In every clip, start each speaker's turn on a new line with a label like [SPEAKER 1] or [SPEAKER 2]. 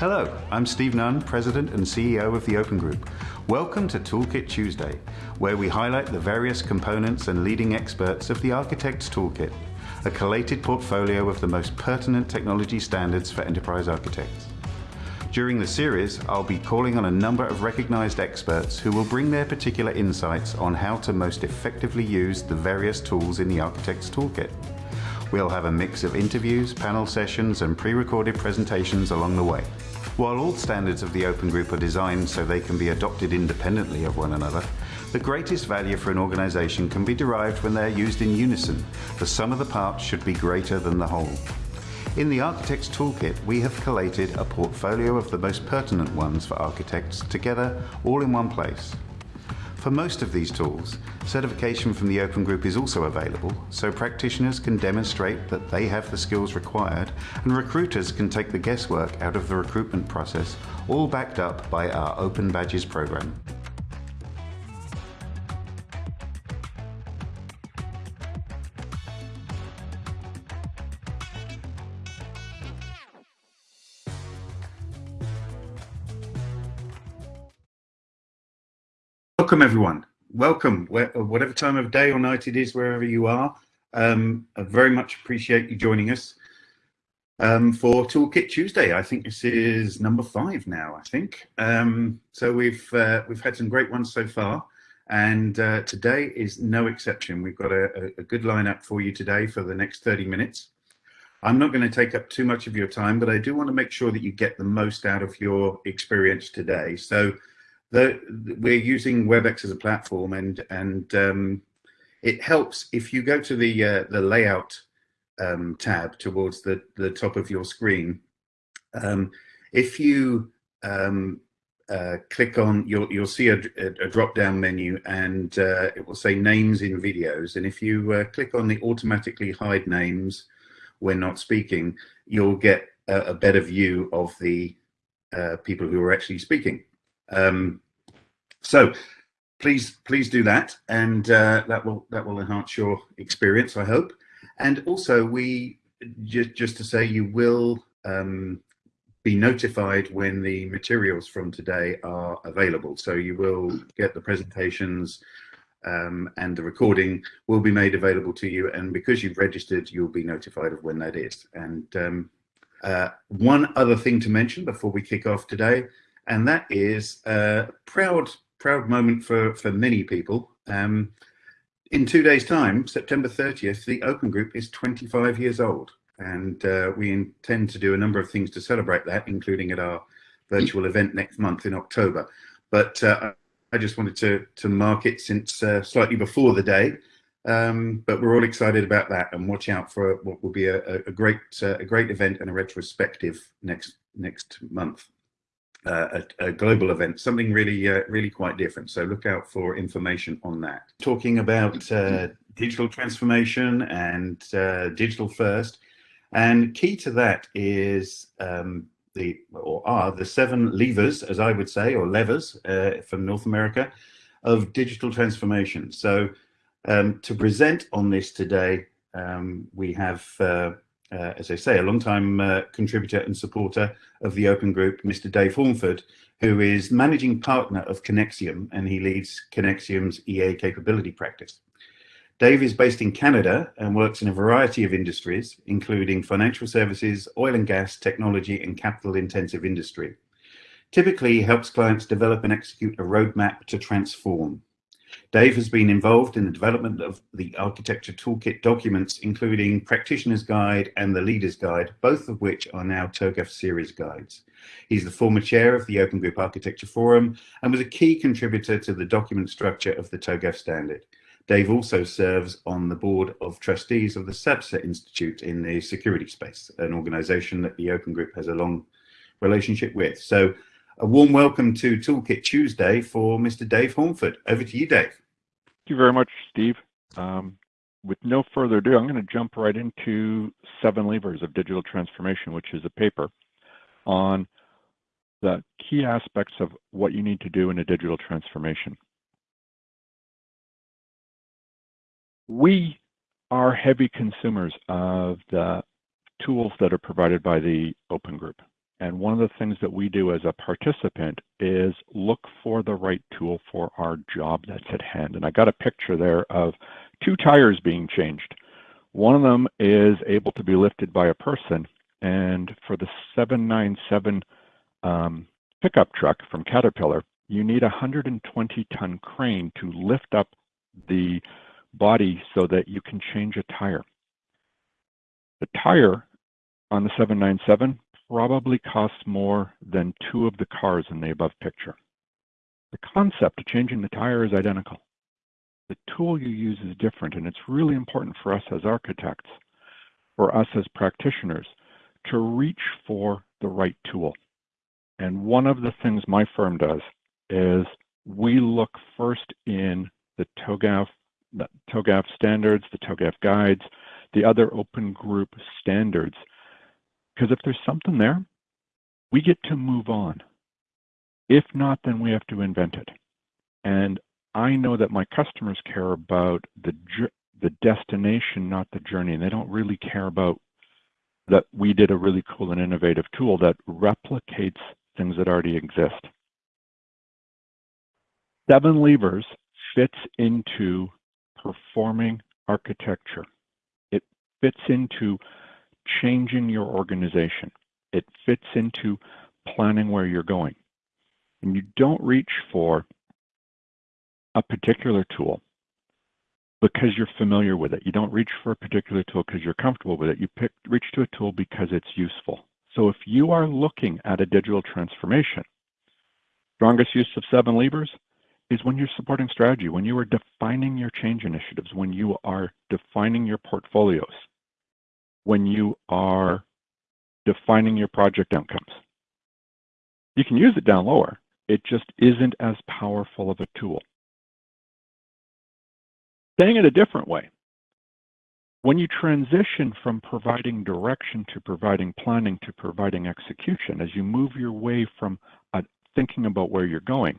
[SPEAKER 1] Hello, I'm Steve Nunn, President and CEO of the Open Group. Welcome to Toolkit Tuesday, where we highlight the various components and leading experts of the Architect's Toolkit, a collated portfolio of the most pertinent technology standards for enterprise architects. During the series, I'll be calling on a number of recognized experts who will bring their particular insights on how to most effectively use the various tools in the Architect's Toolkit. We'll have a mix of interviews, panel sessions, and pre-recorded presentations along the way. While all standards of the Open Group are designed so they can be adopted independently of one another, the greatest value for an organization can be derived when they're used in unison. The sum of the parts should be greater than the whole. In the Architect's Toolkit, we have collated a portfolio of the most pertinent ones for architects together all in one place. For most of these tools, certification from the Open Group is also available, so practitioners can demonstrate that they have the skills required and recruiters can take the guesswork out of the recruitment process, all backed up by our Open Badges program. Welcome everyone. Welcome, whatever time of day or night it is, wherever you are. Um, I very much appreciate you joining us um, for Toolkit Tuesday. I think this is number five now, I think. Um, so we've uh, we've had some great ones so far, and uh, today is no exception. We've got a, a good lineup for you today for the next 30 minutes. I'm not going to take up too much of your time, but I do want to make sure that you get the most out of your experience today. So the, we're using WebEx as a platform, and and um, it helps if you go to the uh, the layout um, tab towards the the top of your screen. Um, if you um, uh, click on, you'll you'll see a, a drop down menu, and uh, it will say names in videos. And if you uh, click on the automatically hide names when not speaking, you'll get a, a better view of the uh, people who are actually speaking. Um, so please, please do that, and uh, that will that will enhance your experience, I hope. And also, we just just to say, you will um, be notified when the materials from today are available. So you will get the presentations um, and the recording will be made available to you. And because you've registered, you'll be notified of when that is. And um, uh, one other thing to mention before we kick off today and that is a proud, proud moment for, for many people. Um, in two days' time, September 30th, the Open Group is 25 years old. And uh, we intend to do a number of things to celebrate that, including at our virtual event next month in October. But uh, I just wanted to, to mark it since uh, slightly before the day. Um, but we're all excited about that and watch out for what will be a, a great uh, a great event and a retrospective next next month uh, a, a, global event, something really, uh, really quite different. So look out for information on that. Talking about uh, digital transformation and uh, digital first, and key to that is um, the or are the seven levers, as I would say, or levers uh, from North America, of digital transformation. So um, to present on this today, um, we have uh, as I say, a long-time uh, contributor and supporter of the Open Group, Mr. Dave Hornford, who is managing partner of Conexiam, and he leads Conexiam's EA capability practice. Dave is based in Canada and works in a variety of industries, including financial services, oil and gas, technology, and capital-intensive industry. Typically, he helps clients develop and execute a roadmap to transform. Dave has been involved in the development of the Architecture Toolkit documents, including Practitioner's Guide and the Leader's Guide, both of which are now TOGAF series guides. He's the former chair of the Open Group Architecture Forum and was a key contributor to the document structure of the TOGAF standard. Dave also serves on the board of trustees of the SABSA Institute in the security space, an organization that the Open Group has a long relationship with. So a warm welcome to Toolkit Tuesday for Mr. Dave Hornford. Over to you, Dave.
[SPEAKER 2] Thank you very much, Steve. Um, with no further ado, I'm going to jump right into Seven Levers of Digital Transformation, which is a paper on the key aspects of what you need to do in a digital transformation. We are heavy consumers of the tools that are provided by the Open Group. And one of the things that we do as a participant is look for the right tool for our job that's at hand. And I got a picture there of two tires being changed. One of them is able to be lifted by a person. And for the 797 um, pickup truck from Caterpillar, you need a 120 ton crane to lift up the body so that you can change a tire. The tire on the 797 probably costs more than two of the cars in the above picture. The concept of changing the tire is identical. The tool you use is different, and it's really important for us as architects, for us as practitioners, to reach for the right tool. And one of the things my firm does is we look first in the TOGAF, the TOGAF standards, the TOGAF guides, the other open group standards because if there's something there, we get to move on. If not, then we have to invent it. And I know that my customers care about the the destination, not the journey. And they don't really care about that we did a really cool and innovative tool that replicates things that already exist. Seven levers fits into performing architecture. It fits into changing your organization. It fits into planning where you're going. And you don't reach for a particular tool because you're familiar with it. You don't reach for a particular tool because you're comfortable with it. You pick, reach to a tool because it's useful. So if you are looking at a digital transformation, strongest use of seven levers is when you're supporting strategy, when you are defining your change initiatives, when you are defining your portfolios, when you are defining your project outcomes. You can use it down lower. It just isn't as powerful of a tool. Saying it a different way, when you transition from providing direction to providing planning to providing execution, as you move your way from uh, thinking about where you're going,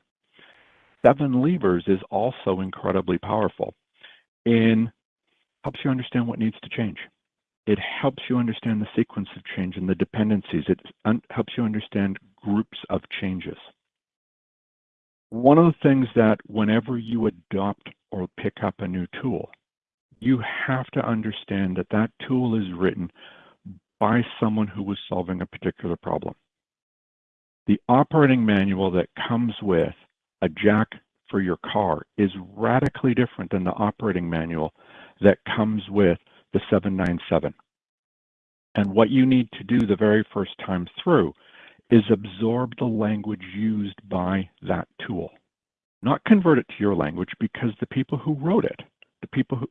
[SPEAKER 2] seven levers is also incredibly powerful in helps you understand what needs to change it helps you understand the sequence of change and the dependencies. It helps you understand groups of changes. One of the things that whenever you adopt or pick up a new tool, you have to understand that that tool is written by someone who was solving a particular problem. The operating manual that comes with a jack for your car is radically different than the operating manual that comes with the 797. And what you need to do the very first time through is absorb the language used by that tool. Not convert it to your language because the people who wrote it, the people who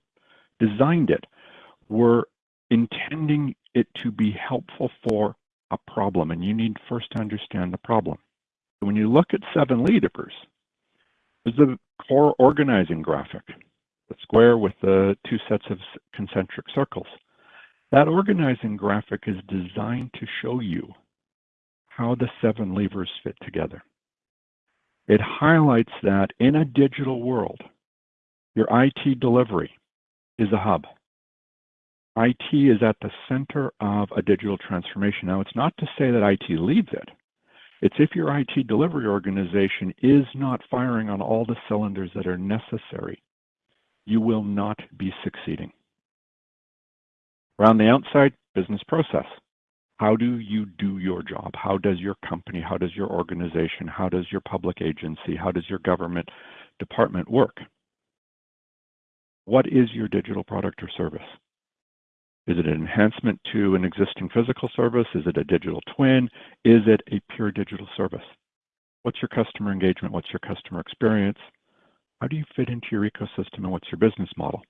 [SPEAKER 2] designed it, were intending it to be helpful for a problem. And you need first to understand the problem. When you look at seven levers, there's the core organizing graphic the square with the two sets of concentric circles. That organizing graphic is designed to show you how the seven levers fit together. It highlights that in a digital world, your IT delivery is a hub. IT is at the center of a digital transformation. Now, it's not to say that IT leads it. It's if your IT delivery organization is not firing on all the cylinders that are necessary you will not be succeeding. Around the outside, business process. How do you do your job? How does your company, how does your organization, how does your public agency, how does your government department work? What is your digital product or service? Is it an enhancement to an existing physical service? Is it a digital twin? Is it a pure digital service? What's your customer engagement? What's your customer experience? How do you fit into your ecosystem and what's your business model?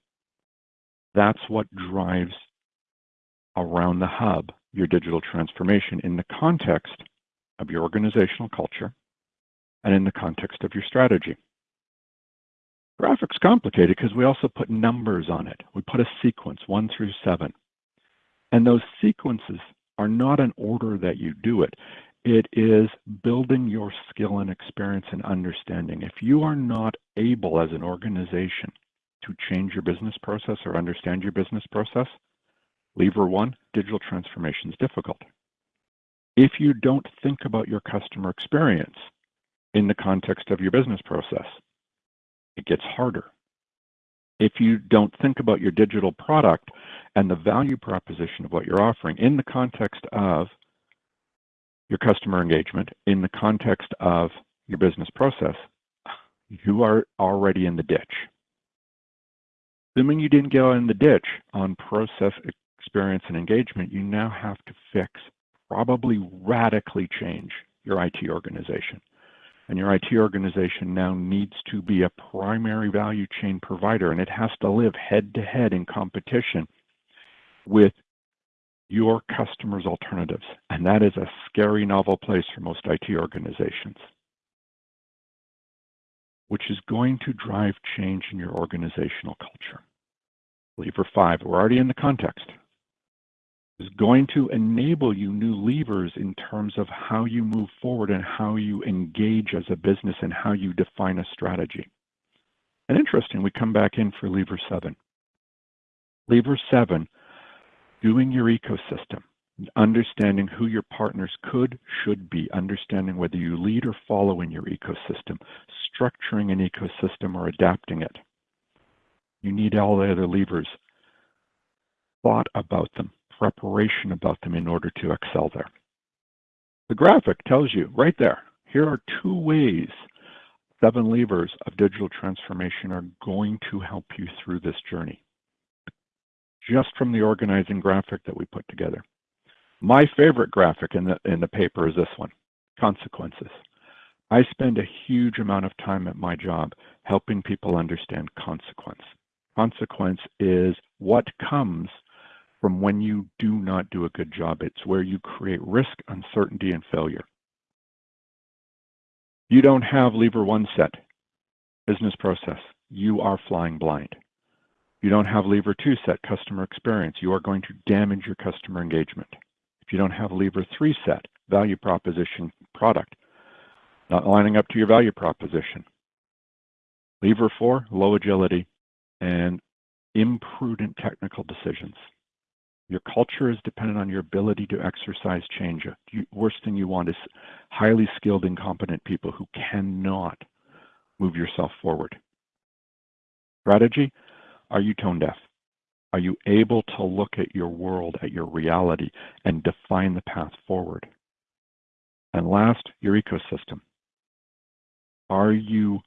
[SPEAKER 2] That's what drives around the hub your digital transformation in the context of your organizational culture and in the context of your strategy. Graphics complicated because we also put numbers on it. We put a sequence, one through seven. And those sequences are not an order that you do it. It is building your skill and experience and understanding. If you are not able as an organization to change your business process or understand your business process, lever one, digital transformation is difficult. if you don't think about your customer experience in the context of your business process, it gets harder. If you don't think about your digital product and the value proposition of what you're offering in the context of your customer engagement, in the context of your business process, you are already in the ditch. Assuming you didn't go in the ditch on process experience and engagement, you now have to fix, probably radically change your IT organization. And your IT organization now needs to be a primary value chain provider, and it has to live head to head in competition with your customers' alternatives. And that is a scary, novel place for most IT organizations, which is going to drive change in your organizational culture. Lever five, we're already in the context is going to enable you new levers in terms of how you move forward and how you engage as a business and how you define a strategy. And interesting, we come back in for lever seven. Lever seven, doing your ecosystem, understanding who your partners could, should be, understanding whether you lead or follow in your ecosystem, structuring an ecosystem or adapting it. You need all the other levers, thought about them, preparation about them in order to excel there. The graphic tells you right there, here are two ways seven levers of digital transformation are going to help you through this journey. Just from the organizing graphic that we put together. My favorite graphic in the, in the paper is this one, consequences. I spend a huge amount of time at my job helping people understand consequence. Consequence is what comes from when you do not do a good job. It's where you create risk, uncertainty, and failure. You don't have lever one set, business process. You are flying blind. You don't have lever two set, customer experience. You are going to damage your customer engagement. If you don't have lever three set, value proposition, product, not lining up to your value proposition. Lever four, low agility and imprudent technical decisions. Your culture is dependent on your ability to exercise change. Worst thing you want is highly skilled, incompetent people who cannot move yourself forward. Strategy, are you tone deaf? Are you able to look at your world, at your reality, and define the path forward? And last, your ecosystem. Are you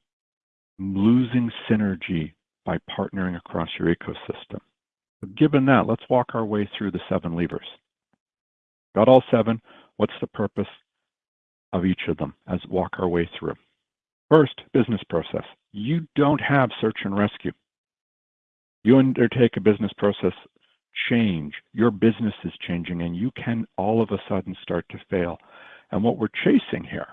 [SPEAKER 2] losing synergy by partnering across your ecosystem? given that, let's walk our way through the seven levers. Got all seven. What's the purpose of each of them as walk our way through? First, business process. You don't have search and rescue. You undertake a business process change. Your business is changing and you can all of a sudden start to fail. And what we're chasing here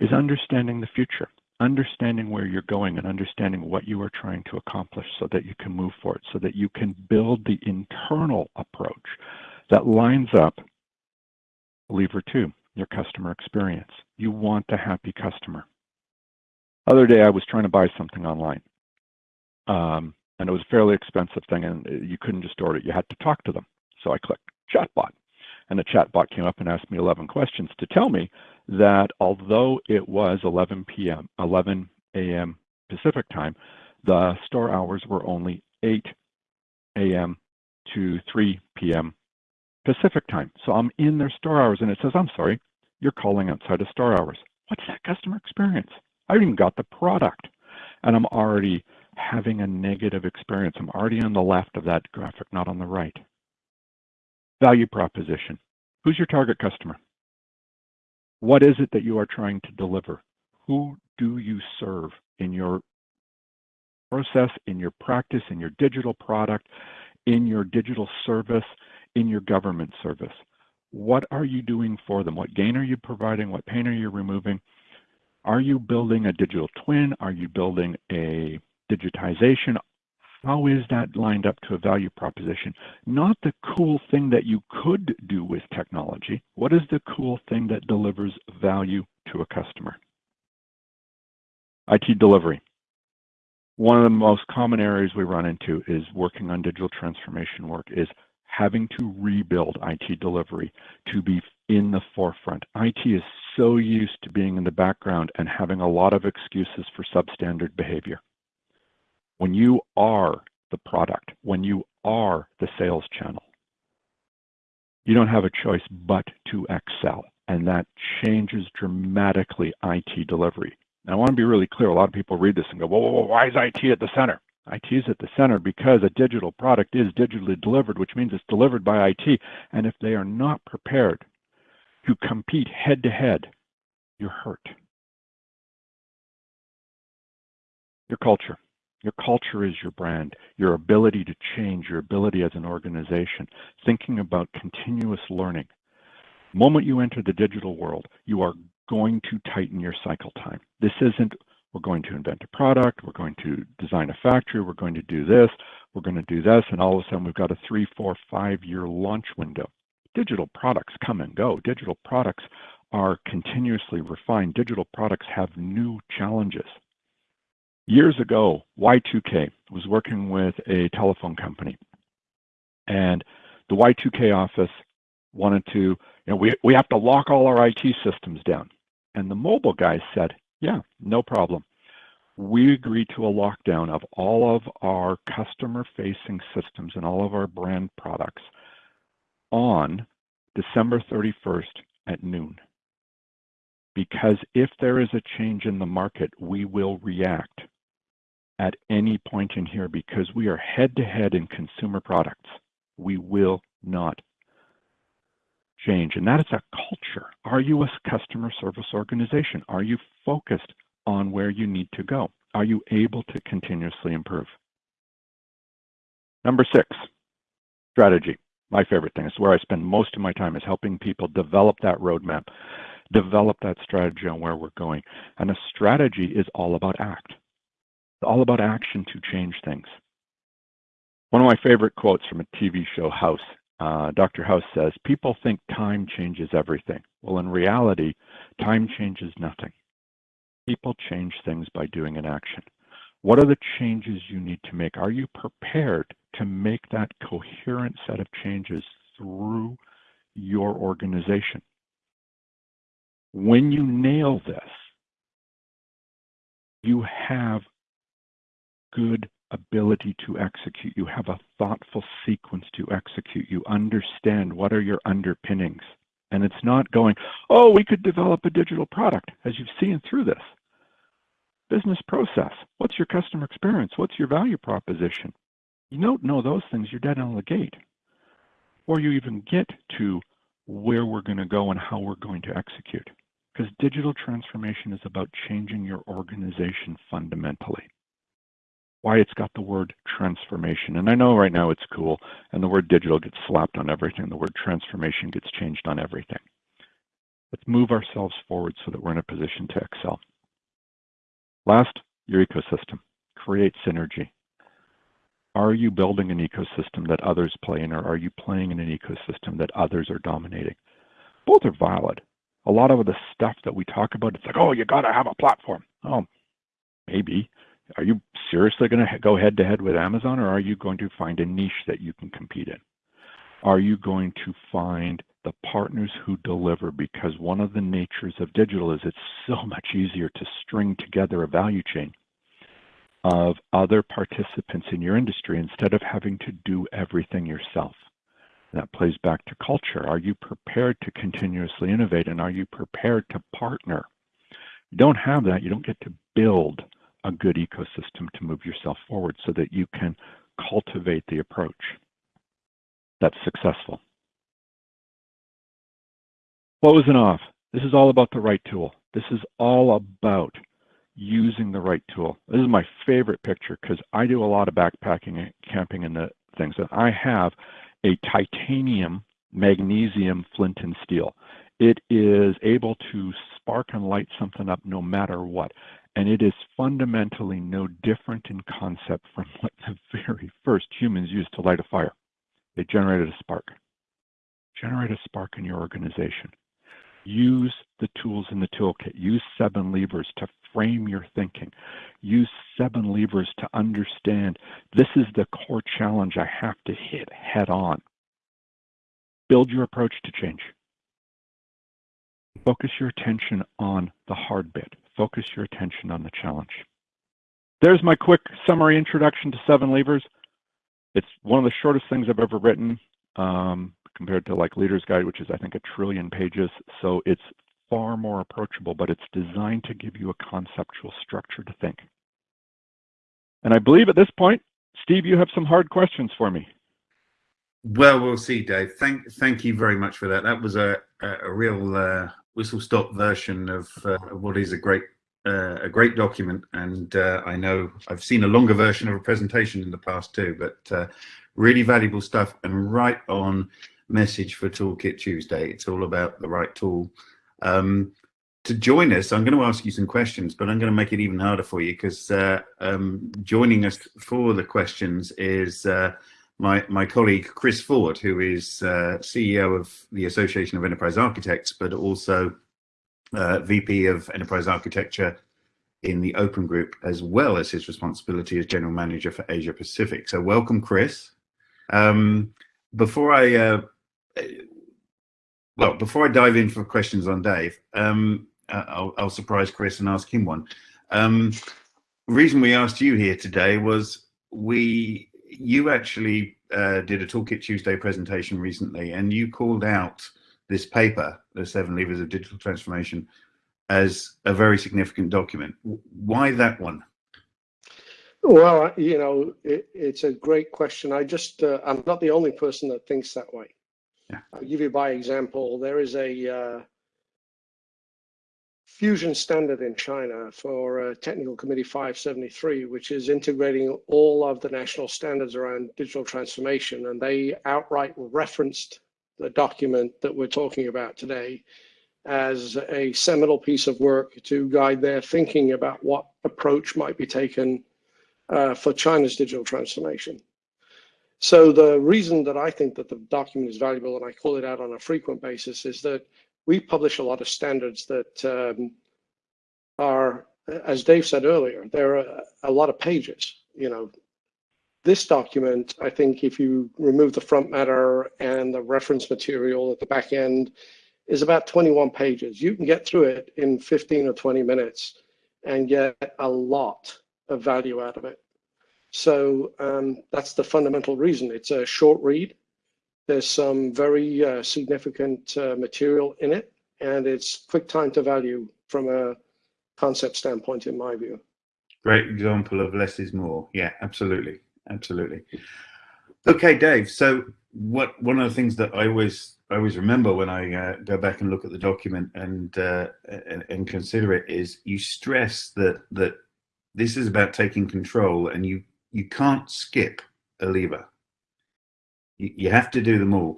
[SPEAKER 2] is understanding the future understanding where you're going and understanding what you are trying to accomplish so that you can move forward, so that you can build the internal approach that lines up lever two, your customer experience. You want a happy customer. Other day, I was trying to buy something online. Um, and it was a fairly expensive thing, and you couldn't just order it. You had to talk to them. So I clicked chatbot. And the chatbot came up and asked me 11 questions to tell me that although it was 11 p.m., 11 a.m. Pacific time, the store hours were only 8 a.m. to 3 p.m. Pacific time. So I'm in their store hours and it says, I'm sorry, you're calling outside of store hours. What's that customer experience? I even got the product and I'm already having a negative experience. I'm already on the left of that graphic, not on the right. Value proposition. Who's your target customer? What is it that you are trying to deliver? Who do you serve in your process, in your practice, in your digital product, in your digital service, in your government service? What are you doing for them? What gain are you providing? What pain are you removing? Are you building a digital twin? Are you building a digitization? How is that lined up to a value proposition? Not the cool thing that you could do with technology. What is the cool thing that delivers value to a customer? IT delivery. One of the most common areas we run into is working on digital transformation work is having to rebuild IT delivery to be in the forefront. IT is so used to being in the background and having a lot of excuses for substandard behavior. When you are the product, when you are the sales channel, you don't have a choice but to excel. And that changes dramatically IT delivery. Now, I want to be really clear. A lot of people read this and go, whoa, whoa, whoa why is IT at the center? IT is at the center because a digital product is digitally delivered, which means it's delivered by IT. And if they are not prepared to compete head to head, you're hurt. Your culture. Your culture is your brand, your ability to change, your ability as an organization, thinking about continuous learning. Moment you enter the digital world, you are going to tighten your cycle time. This isn't we're going to invent a product, we're going to design a factory, we're going to do this, we're going to do this, and all of a sudden we've got a three, four, five year launch window. Digital products come and go. Digital products are continuously refined. Digital products have new challenges. Years ago, Y2K was working with a telephone company, and the Y2K office wanted to, you know, we, we have to lock all our IT systems down. And the mobile guys said, yeah, no problem. We agreed to a lockdown of all of our customer facing systems and all of our brand products on December 31st at noon. Because if there is a change in the market, we will react at any point in here because we are head to head in consumer products. We will not change. And that is a culture. Are you a customer service organization? Are you focused on where you need to go? Are you able to continuously improve? Number six, strategy. My favorite thing. It's where I spend most of my time is helping people develop that roadmap, develop that strategy on where we're going. And a strategy is all about act. It's all about action to change things. One of my favorite quotes from a TV show, House, uh, Dr. House says, people think time changes everything. Well, in reality, time changes nothing. People change things by doing an action. What are the changes you need to make? Are you prepared to make that coherent set of changes through your organization? When you nail this, you have good ability to execute. You have a thoughtful sequence to execute. You understand what are your underpinnings. And it's not going, oh, we could develop a digital product, as you've seen through this. Business process. What's your customer experience? What's your value proposition? You don't know those things, you're dead on the gate. Or you even get to where we're going to go and how we're going to execute. Because digital transformation is about changing your organization fundamentally why it's got the word transformation. And I know right now it's cool, and the word digital gets slapped on everything. The word transformation gets changed on everything. Let's move ourselves forward so that we're in a position to excel. Last, your ecosystem. Create synergy. Are you building an ecosystem that others play in, or are you playing in an ecosystem that others are dominating? Both are valid. A lot of the stuff that we talk about, it's like, oh, you got to have a platform. Oh, maybe are you seriously going to go head to head with Amazon or are you going to find a niche that you can compete in? Are you going to find the partners who deliver? Because one of the natures of digital is it's so much easier to string together a value chain of other participants in your industry instead of having to do everything yourself. That plays back to culture. Are you prepared to continuously innovate and are you prepared to partner? You don't have that, you don't get to build a good ecosystem to move yourself forward so that you can cultivate the approach that's successful. Closing off, this is all about the right tool. This is all about using the right tool. This is my favorite picture because I do a lot of backpacking and camping and the things. And I have a titanium magnesium flint and steel. It is able to spark and light something up no matter what. And it is fundamentally no different in concept from what the very first humans used to light a fire. They generated a spark. Generate a spark in your organization. Use the tools in the toolkit. Use seven levers to frame your thinking. Use seven levers to understand this is the core challenge I have to hit head on. build your approach to change. Focus your attention on the hard bit. Focus your attention on the challenge. There's my quick summary introduction to Seven Levers. It's one of the shortest things I've ever written um, compared to like Leader's Guide, which is I think a trillion pages. So it's far more approachable, but it's designed to give you a conceptual structure to think. And I believe at this point, Steve, you have some hard questions for me.
[SPEAKER 1] Well, we'll see, Dave. Thank, thank you very much for that. That was a a, real uh, whistle-stop version of uh, what is a great uh, a great document. And uh, I know I've seen a longer version of a presentation in the past too, but uh, really valuable stuff and right on message for Toolkit Tuesday. It's all about the right tool. Um, to join us, I'm going to ask you some questions, but I'm going to make it even harder for you because uh, um, joining us for the questions is uh, my, my colleague Chris Ford, who is uh, CEO of the Association of Enterprise Architects, but also uh, VP of Enterprise Architecture in the Open Group, as well as his responsibility as General Manager for Asia Pacific. So welcome, Chris. Um, before I, uh, well, before I dive in for questions on Dave, um, uh, I'll, I'll, surprise Chris and ask him one. Um, reason we asked you here today was we, you actually uh, did a Toolkit Tuesday presentation recently, and you called out this paper, the Seven Levers of Digital Transformation, as a very significant document. Why that one?
[SPEAKER 3] Well, you know, it, it's a great question. I just, uh, I'm not the only person that thinks that way.
[SPEAKER 1] Yeah.
[SPEAKER 3] I'll give you by example. There is a uh, fusion standard in China for uh, Technical Committee 573, which is integrating all of the national standards around digital transformation. And they outright referenced the document that we're talking about today as a seminal piece of work to guide their thinking about what approach might be taken uh, for China's digital transformation. So the reason that I think that the document is valuable and I call it out on a frequent basis is that we publish a lot of standards that um, are, as Dave said earlier, there are a lot of pages. You know, this document, I think if you remove the front matter and the reference material at the back end, is about 21 pages. You can get through it in 15 or 20 minutes and get a lot of value out of it. So um, that's the fundamental reason. It's a short read. There's some very uh, significant uh, material in it, and it's quick time to value from a concept standpoint, in my view.
[SPEAKER 1] Great example of less is more. Yeah, absolutely, absolutely. Okay, Dave. So, what one of the things that I always I always remember when I uh, go back and look at the document and, uh, and, and consider it is you stress that that this is about taking control and you you can't skip a lever. You, you have to do them all.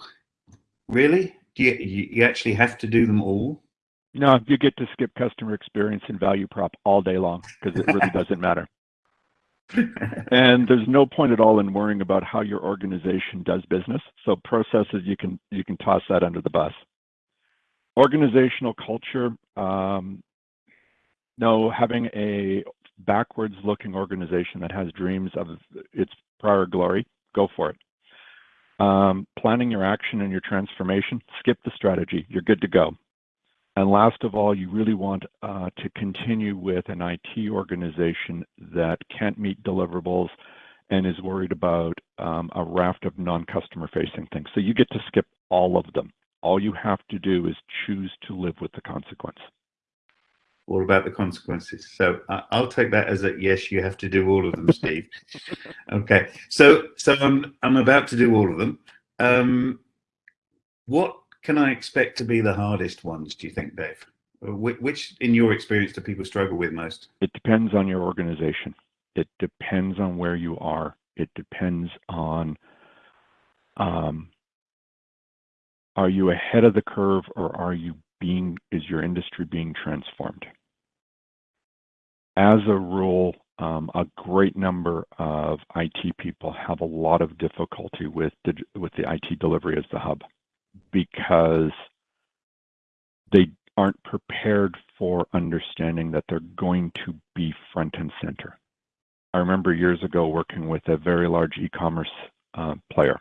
[SPEAKER 1] Really? Do you, you actually have to do them all?
[SPEAKER 2] No, you get to skip customer experience and value prop all day long because it really doesn't matter. and there's no point at all in worrying about how your organization does business. So processes, you can you can toss that under the bus. Organizational culture, um, no, having a backwards looking organization that has dreams of its prior glory, go for it. Um, planning your action and your transformation, skip the strategy, you're good to go. And last of all, you really want uh, to continue with an IT organization that can't meet deliverables and is worried about um, a raft of non-customer facing things. So you get to skip all of them. All you have to do is choose to live with the consequence
[SPEAKER 1] all about the consequences. So uh, I'll take that as a yes. You have to do all of them, Steve. okay. So so I'm I'm about to do all of them. Um, what can I expect to be the hardest ones? Do you think, Dave? Which, which, in your experience, do people struggle with most?
[SPEAKER 2] It depends on your organization. It depends on where you are. It depends on um, are you ahead of the curve or are you being is your industry being transformed? As a rule, um, a great number of IT people have a lot of difficulty with with the IT delivery as the hub because they aren't prepared for understanding that they're going to be front and center. I remember years ago working with a very large e-commerce uh, player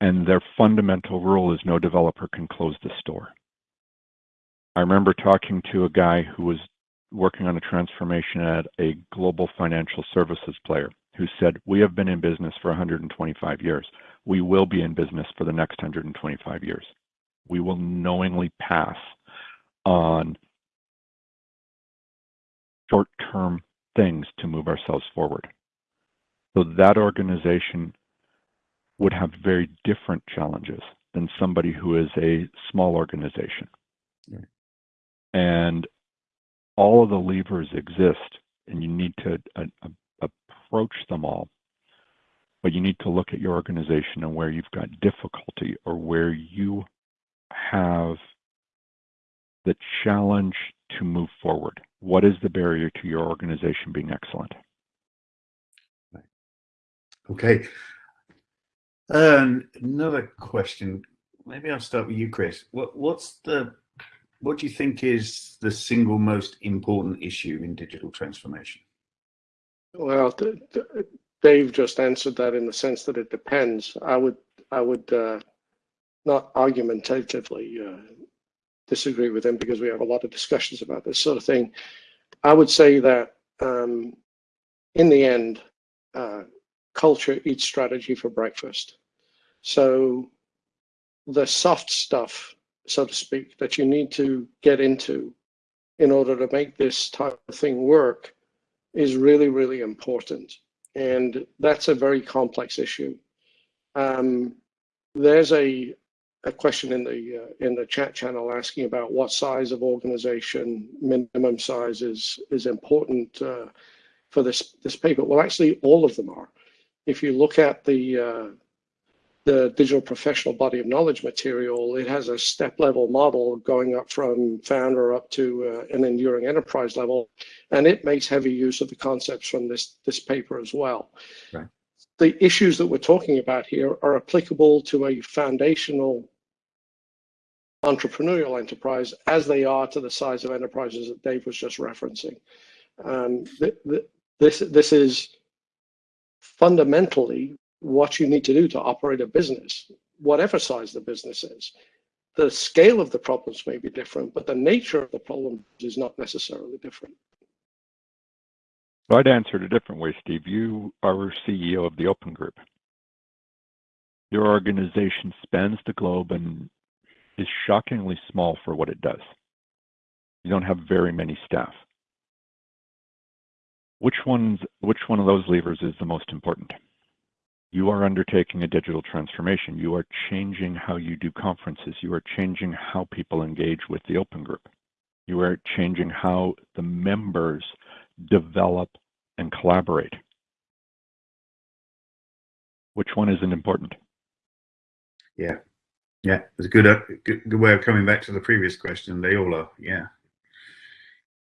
[SPEAKER 2] And their fundamental rule is no developer can close the store. I remember talking to a guy who was working on a transformation at a global financial services player who said, We have been in business for 125 years. We will be in business for the next 125 years. We will knowingly pass on short term things to move ourselves forward. So that organization would have very different challenges than somebody who is a small organization.
[SPEAKER 1] Right.
[SPEAKER 2] And all of the levers exist, and you need to uh, uh, approach them all. But you need to look at your organization and where you've got difficulty or where you have the challenge to move forward. What is the barrier to your organization being excellent?
[SPEAKER 1] Okay. Um, another question. Maybe I'll start with you, Chris. What, what's the what do you think is the single most important issue in digital transformation?
[SPEAKER 3] Well, Dave just answered that in the sense that it depends. I would I would uh, not argumentatively uh, disagree with him because we have a lot of discussions about this sort of thing. I would say that um, in the end, uh, culture eats strategy for breakfast. So the soft stuff so to speak, that you need to get into in order to make this type of thing work is really, really important. And that's a very complex issue. Um, there's a, a question in the uh, in the chat channel asking about what size of organization minimum size is is important uh, for this this paper. Well, actually, all of them are. If you look at the uh, the digital professional body of knowledge material, it has a step level model going up from founder up to uh, an enduring enterprise level, and it makes heavy use of the concepts from this, this paper as well.
[SPEAKER 1] Right.
[SPEAKER 3] The issues that we're talking about here are applicable to a foundational entrepreneurial enterprise as they are to the size of enterprises that Dave was just referencing. Um, th th this, this is fundamentally what you need to do to operate a business, whatever size the business is. The scale of the problems may be different, but the nature of the problem is not necessarily different.
[SPEAKER 2] I'd answer it a different way, Steve. You are CEO of the Open Group. Your organization spans the globe and is shockingly small for what it does. You don't have very many staff. Which one's which one of those levers is the most important? You are undertaking a digital transformation. You are changing how you do conferences. You are changing how people engage with the open group. You are changing how the members develop and collaborate. Which one isn't important?
[SPEAKER 1] Yeah, yeah, it's a good, uh, good, good way of coming back to the previous question. They all are, yeah.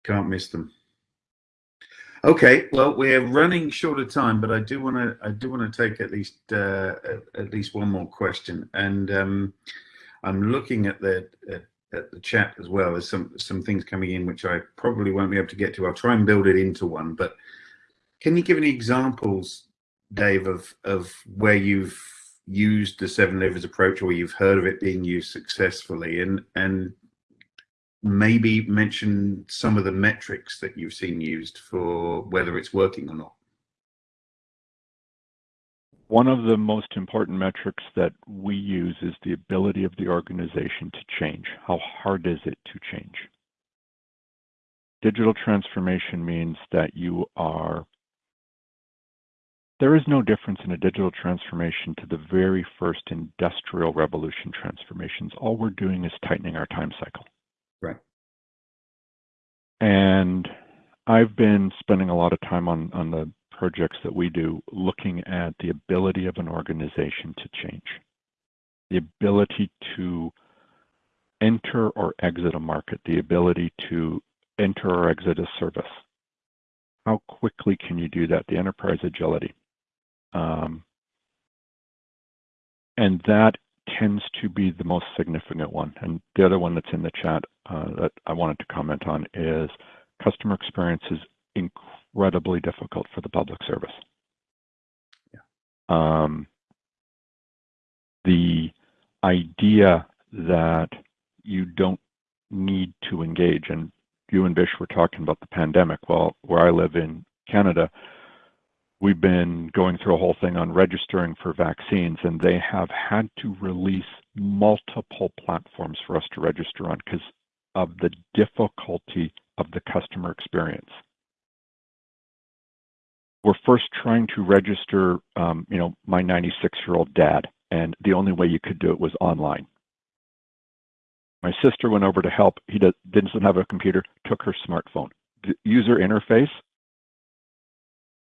[SPEAKER 1] Can't miss them. Okay, well, we're running short of time, but I do want to I do want to take at least uh, at least one more question, and um, I'm looking at the at, at, the chat as well. There's some some things coming in which I probably won't be able to get to. I'll try and build it into one. But can you give any examples, Dave, of of where you've used the seven levers approach, or you've heard of it being used successfully, and and maybe mention some of the metrics that you've seen used for whether it's working or not.
[SPEAKER 2] One of the most important metrics that we use is the ability of the organization to change. How hard is it to change? Digital transformation means that you are, there is no difference in a digital transformation to the very first industrial revolution transformations. All we're doing is tightening our time cycle. And I've been spending a lot of time on, on the projects that we do looking at the ability of an organization to change, the ability to enter or exit a market, the ability to enter or exit a service. How quickly can you do that? The enterprise agility. Um, and that tends to be the most significant one. And the other one that's in the chat uh, that I wanted to comment on is customer experience is incredibly difficult for the public service.
[SPEAKER 1] Yeah.
[SPEAKER 2] Um, the idea that you don't need to engage. And you and Bish were talking about the pandemic. Well, where I live in Canada, we've been going through a whole thing on registering for vaccines, and they have had to release multiple platforms for us to register on because of the difficulty of the customer experience. We're first trying to register, um, you know, my 96 year old dad, and the only way you could do it was online. My sister went over to help. He did, didn't have a computer, took her smartphone. The user interface,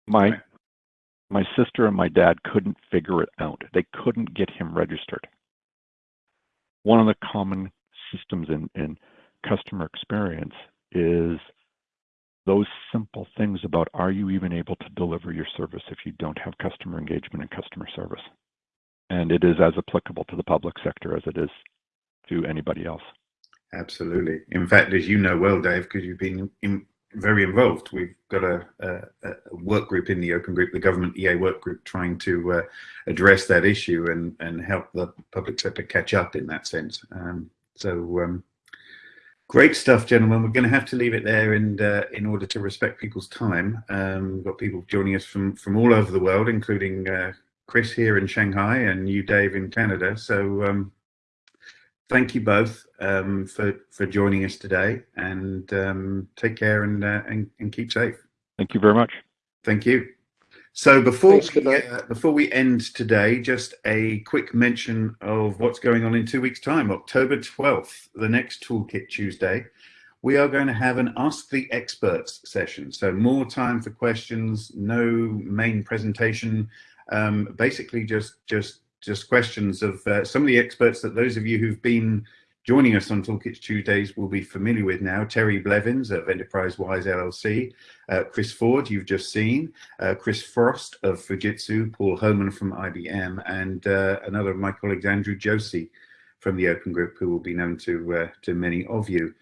[SPEAKER 2] my my sister and my dad couldn't figure it out. They couldn't get him registered. One of the common systems in, in customer experience is those simple things about are you even able to deliver your service if you don't have customer engagement and customer service? And it is as applicable to the public sector as it is to anybody else.
[SPEAKER 1] Absolutely. In fact, as you know well, Dave, because you've been in, very involved, we've got a, a, a, work group in the Open Group, the government EA work group, trying to uh, address that issue and, and help the public sector catch up in that sense. Um, so um, great stuff, gentlemen. We're going to have to leave it there, and uh, in order to respect people's time, um, we've got people joining us from from all over the world, including uh, Chris here in Shanghai and you, Dave, in Canada. So um, thank you both um, for for joining us today, and um, take care and, uh, and, and keep safe.
[SPEAKER 2] Thank you very much.
[SPEAKER 1] Thank you. So before Thanks, we, uh, before we end today, just a quick mention of what's going on in two weeks' time, October 12th, the next Toolkit Tuesday. We are going to have an Ask the Experts session. So more time for questions, no main presentation, um, basically just just just questions of uh, some of the experts that those of you who've been joining us on Toolkits Tuesdays will be familiar with now. Terry Blevins of Enterprise Wise LLC, uh, Chris Forde, you've just seen, uh, Chris Frost of Fujitsu, Paul Homan from IBM, and uh, another of my colleagues, Andrew Josey from the Open Group, who will be known to, uh, to many of you.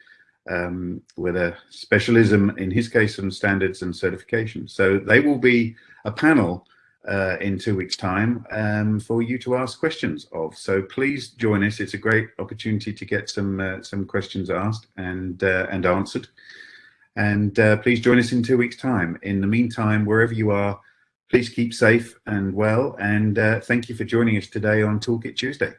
[SPEAKER 1] Um, with a specialism, in his case, on standards and certification. So they will be a panel uh, in two weeks time um, for you to ask questions of. So please join us. It's a great opportunity to get some uh, some questions asked and uh, and answered. And uh, please join us in two weeks time. In the meantime, wherever you are, please keep safe and well. And uh, thank you for joining us today on Toolkit Tuesday.